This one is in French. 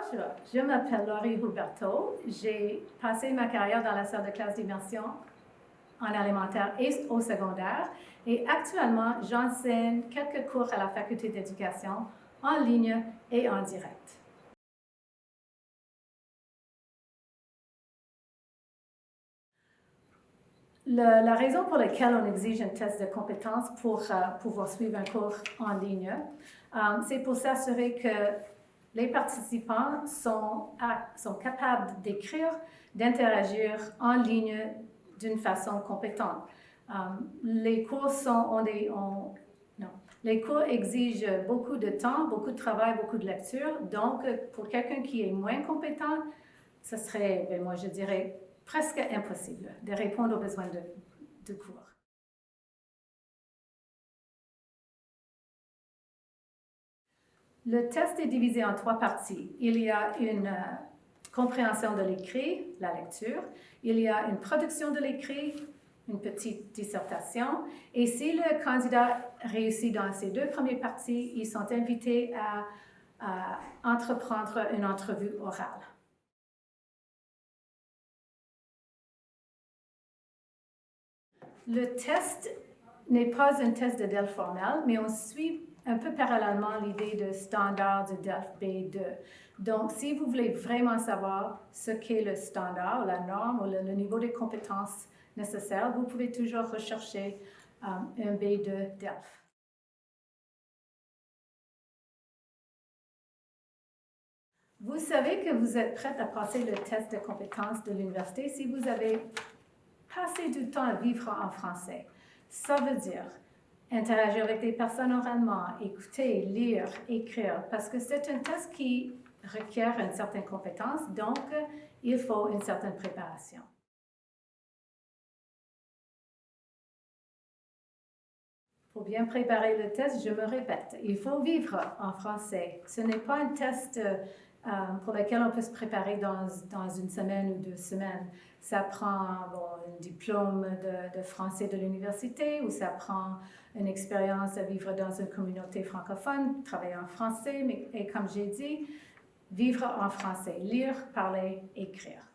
Bonjour, je m'appelle Laurie Huberto. J'ai passé ma carrière dans la salle de classe d'immersion en alimentaire et au secondaire. Et actuellement, j'enseigne quelques cours à la faculté d'éducation en ligne et en direct. la raison pour laquelle on exige un test de compétences pour euh, pouvoir suivre un cours en ligne, euh, c'est pour s'assurer que les participants sont, sont capables d'écrire, d'interagir en ligne d'une façon compétente. Euh, les cours exigent beaucoup de temps, beaucoup de travail, beaucoup de lecture. Donc, pour quelqu'un qui est moins compétent, ce serait, ben, moi je dirais, presque impossible de répondre aux besoins de, de cours. Le test est divisé en trois parties. Il y a une euh, compréhension de l'écrit, la lecture. Il y a une production de l'écrit, une petite dissertation. Et si le candidat réussit dans ces deux premières parties, ils sont invités à, à entreprendre une entrevue orale. Le test n'est pas un test de DEL formel, mais on suit un peu parallèlement l'idée de standard de DELF B2. Donc, si vous voulez vraiment savoir ce qu'est le standard, la norme ou le, niveau de compétences nécessaires, vous pouvez toujours rechercher euh, un B2 DELF. Vous savez que vous êtes prête à passer le test de compétences de l'université si vous avez passé du temps à vivre en français. Ça veut dire interagir avec des personnes oralement, écouter, lire, écrire, parce que c'est un test qui requiert une certaine compétence, donc il faut une certaine préparation. Pour bien préparer le test, je me répète, il faut vivre en français. Ce n'est pas un test euh, pour lequel on peut se préparer dans, dans, une semaine ou deux semaines. Ça prend un diplôme de, de français de l'université ou ça prend une expérience de vivre dans une communauté francophone, travailler en français, mais et comme j'ai dit, vivre en français, lire, parler, écrire.